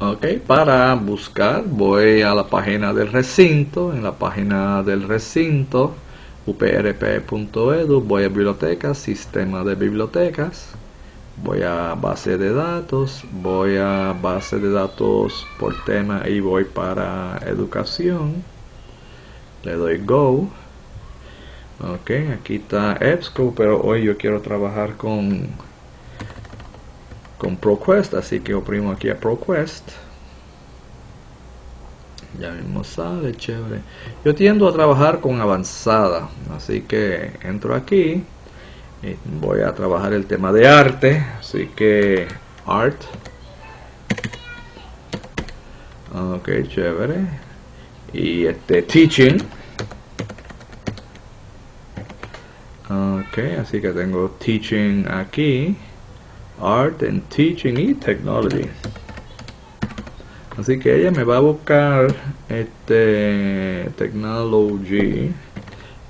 Ok, para buscar voy a la página del recinto. En la página del recinto, uprp.edu, voy a bibliotecas, sistema de bibliotecas. Voy a base de datos, voy a base de datos por tema y voy para educación. Le doy go. Ok, aquí está EBSCO, pero hoy yo quiero trabajar con con ProQuest, así que oprimo aquí a ProQuest. Ya mismo sale, chévere. Yo tiendo a trabajar con avanzada, así que entro aquí y voy a trabajar el tema de arte, así que art. Ok, chévere. Y este teaching. Ok, así que tengo teaching aquí. Art and Teaching y Technology. Así que ella me va a buscar este Technology.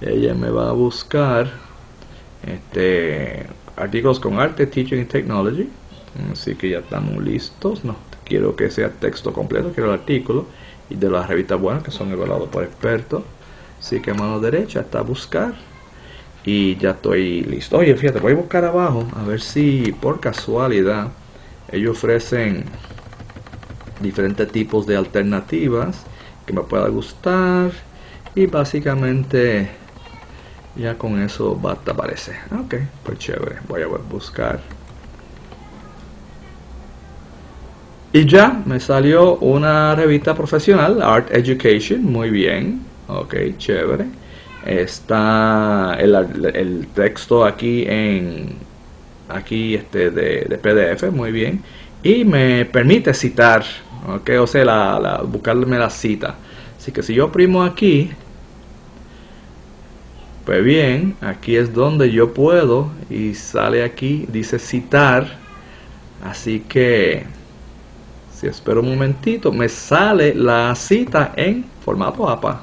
Ella me va a buscar este artículos con arte, teaching y technology. Así que ya estamos listos. No, quiero que sea texto completo, quiero el artículo y de las revistas buenas que son evaluados por expertos. Así que mano derecha está buscar y ya estoy listo. Oye, fíjate, voy a buscar abajo a ver si por casualidad ellos ofrecen diferentes tipos de alternativas que me pueda gustar y básicamente ya con eso basta parece. Ok, pues chévere, voy a buscar. Y ya me salió una revista profesional, Art Education, muy bien. Ok, chévere está el, texto aquí en aquí este de, PDF muy bien. Y me permite citar ok o sea la, buscarme la cita. Así que si yo oprimo aquí pues bien aquí es donde yo puedo y sale aquí dice citar. Así que si espero un momentito me sale la cita en formato APA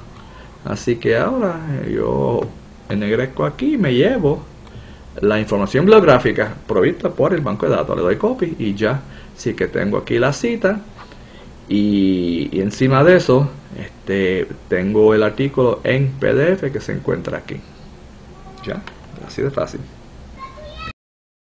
Así que ahora yo ennegrezco aquí y me llevo la información bibliográfica provista por el banco de datos. Le doy copy y ya. Así que tengo aquí la cita y, y, encima de eso este, tengo el artículo en PDF que se encuentra aquí. Ya, así de fácil.